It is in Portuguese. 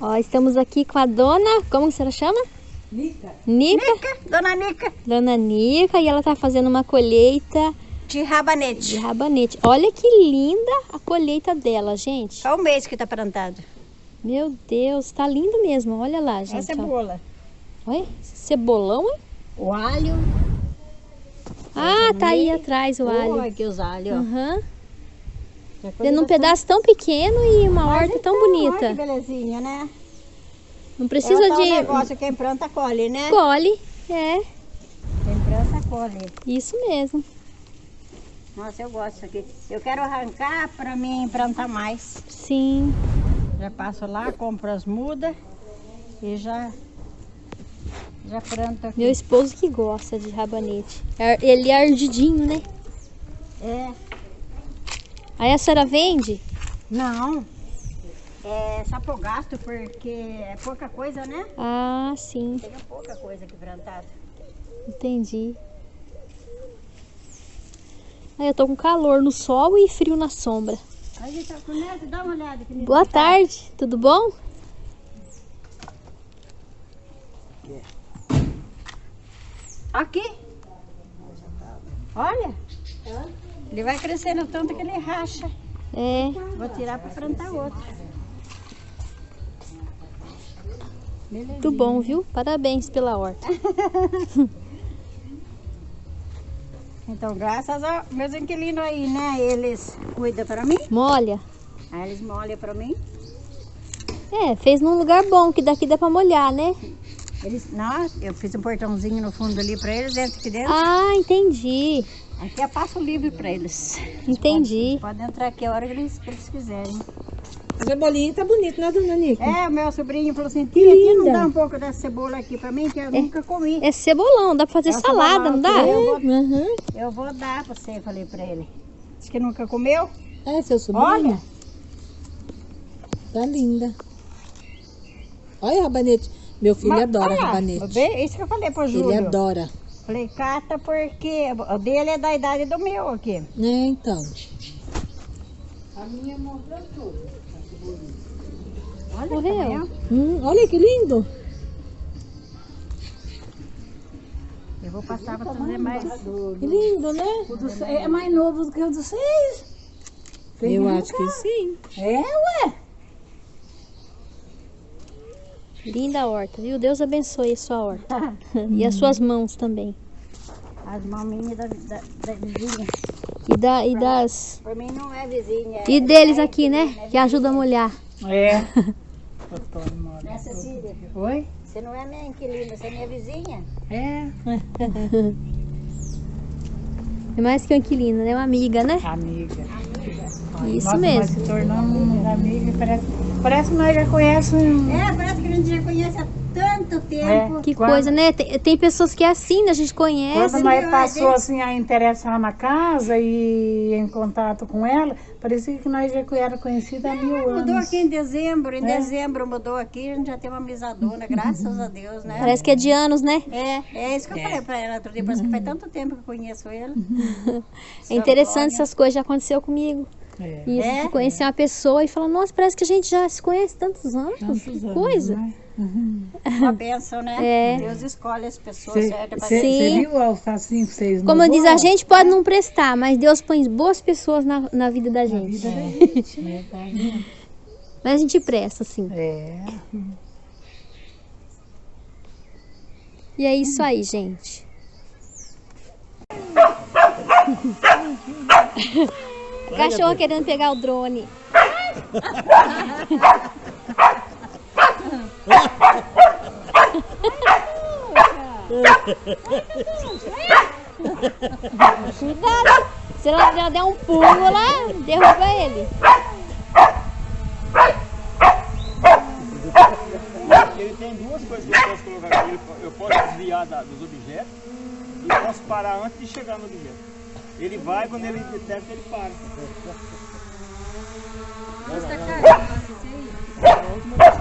Ó, estamos aqui com a dona, como que ela chama? Nica. Nica. Nica, dona Nica. Dona Nica, e ela tá fazendo uma colheita De rabanete. de rabanete. Olha que linda a colheita dela, gente. Qual o mês que tá plantado? Meu Deus, tá lindo mesmo. Olha lá, gente. Essa é ó. cebola. Olha, cebolão, hein? O alho. Ah, tá aí atrás o alho. Olha aqui os alhos, ó. Aham. Dentro de um pedaço tão pequeno e uma Mas horta tão então, bonita. Olha que belezinha, né? Não é precisa tal de... negócio, quem planta colhe, né? Colhe. É, Quem planta colhe. isso mesmo. Nossa, eu gosto aqui. Eu quero arrancar pra mim plantar mais. Sim. Já passo lá, compro as mudas e já, já planto aqui. Meu esposo que gosta de rabanete. Ar- Ele é ardidinho, né? É, Aí a senhora vende? não. É só por gasto, porque é pouca coisa, né? Ah, sim. Tem pouca coisa aqui plantada. Entendi. Aí eu tô com calor no sol e frio na sombra. Aí, tá com neto, dá uma olhada. Que Boa tarde, tudo bom? Aqui. Olha. Ele vai crescendo tanto que ele racha. É, Vou tirar para plantar outro. muito bom, viu? Parabéns pela horta. Então, graças aos meus inquilinos aí, né? Eles cuidam para mim. Molha. Aí eles molham para mim. É, fez num lugar bom, que daqui dá pra molhar, né? Eles, não, eu fiz um portãozinho no fundo ali para eles, entra aqui dentro. Ah, entendi. Aqui é passo livre para eles. Entendi. Podem entrar aqui a hora que eles, que eles quiserem. A cebolinha tá bonita, né, dona Nica? É, o meu sobrinho falou assim, tia, não dá um pouco dessa cebola aqui para mim, que eu nunca comi. É cebolão, dá pra fazer É salada, não dá? Eu vou, Uhum. eu vou dar para você, falei para ele. Diz que nunca comeu. É, seu sobrinho. Olha. Tá linda. Olha rabanete. Meu filho Mas, adora olha rabanete. vê, Isso que eu falei pro Júlio. Ele adora. Falei, cata porque o dele é da idade do meu aqui. É, então. Olha Morreu. o tamanho. Hum, olha que lindo. Eu vou passar para trazer mais. Que lindo, né? É mais novo do que o dos seis. Eu acho que sim. É, ué. Linda a horta, viu? Deus abençoe a sua horta. e as suas mãos também. As maminhas da, da, da vizinha. E, da, e das. Por mim não é vizinha. E é- deles é aqui, né? é Que ajuda a molhar. É. Né, Cecília? Oi? Você não é minha inquilina, você é minha vizinha. É. É mais que uma inquilina, né? Uma amiga, né? Amiga. Isso Nossa, Nós mesmo. se tornamos amigas. Parece, parece que nós já conhecemos. É, parece gente já conhece há tanto tempo. Que Quando- coisa, né? Tem, tem pessoas que é assim, né? A gente conhece. Quando nós passou assim a interessar na casa e em contato com ela, parecia que nós já era conhecida há mil Mudou anos. aqui em dezembro, em É. dezembro mudou aqui, a gente já tem uma amizadona, graças a Deus, né? Parece que é de anos, né? É, é isso que eu falei pra ela outro dia, parece que faz tanto tempo que eu conheço ele. É interessante essas coisas, já aconteceu comigo. É. E É? conhecer uma pessoa e falar, nossa, parece que a gente já se conhece tantos anos. Tantos que anos, coisa. né? Uma bênção, né? É. Deus escolhe as pessoas Você certas Sim. gente. viu o alfacinho que vocês Como diz a gente, pode não prestar, mas Deus põe boas pessoas na, na vida da gente. vida da gente, né? Mas a gente presta, assim. É. E é isso aí, gente. Cachorro querendo pegar o drone. Cuidado! Se ela já der um pulo lá, derruba ele. Ele tem duas coisas que eu posso colocar aqui. Eu posso desviar da- dos objetos e posso parar antes de chegar no objeto. Ele vai, quando ele detecta, ele para. Nossa, caro. Nossa, isso aí.